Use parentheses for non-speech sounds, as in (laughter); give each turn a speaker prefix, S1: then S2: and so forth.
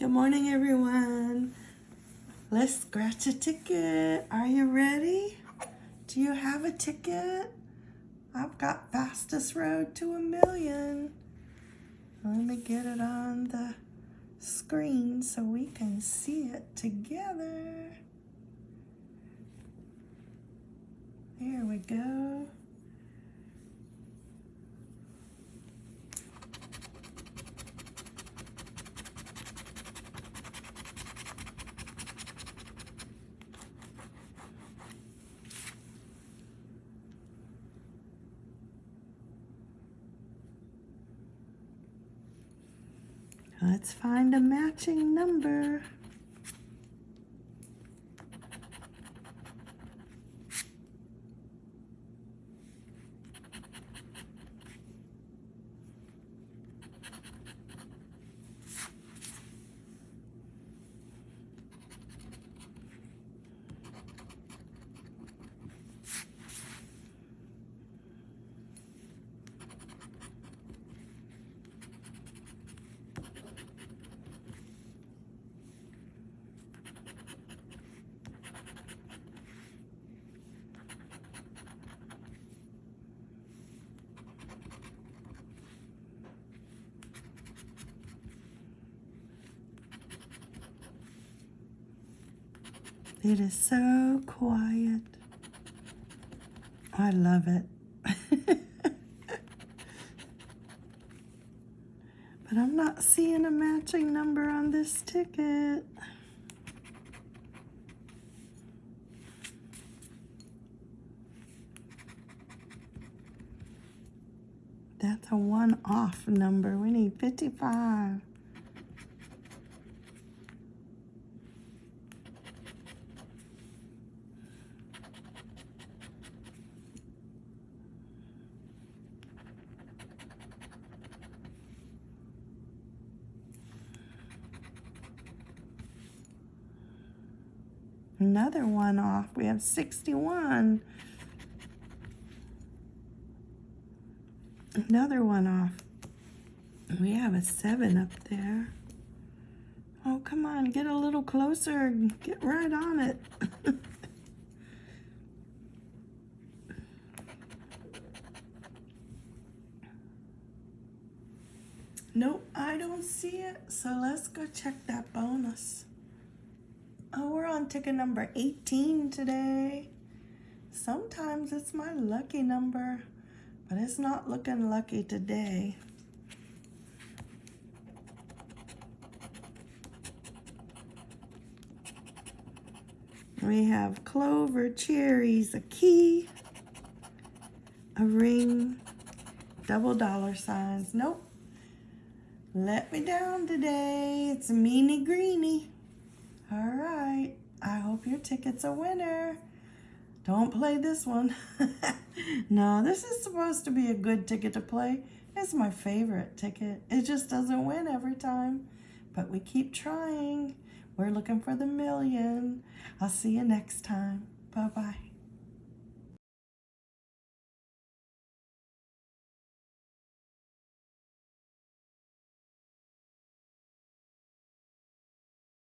S1: Good morning, everyone. Let's scratch a ticket. Are you ready? Do you have a ticket? I've got fastest road to a million. Let me get it on the screen so we can see it together. There we go. Let's find a matching number. It is so quiet. I love it. (laughs) but I'm not seeing a matching number on this ticket. That's a one-off number. We need 55. Another one off. We have 61. Another one off. We have a 7 up there. Oh, come on. Get a little closer. Get right on it. (laughs) nope, I don't see it. So let's go check that bonus. On ticket number 18 today. Sometimes it's my lucky number, but it's not looking lucky today. We have clover, cherries, a key, a ring, double dollar signs. Nope. Let me down today. It's a meanie greenie. All right. I hope your ticket's a winner. Don't play this one. (laughs) no, this is supposed to be a good ticket to play. It's my favorite ticket. It just doesn't win every time. But we keep trying. We're looking for the million. I'll see you next time. Bye-bye.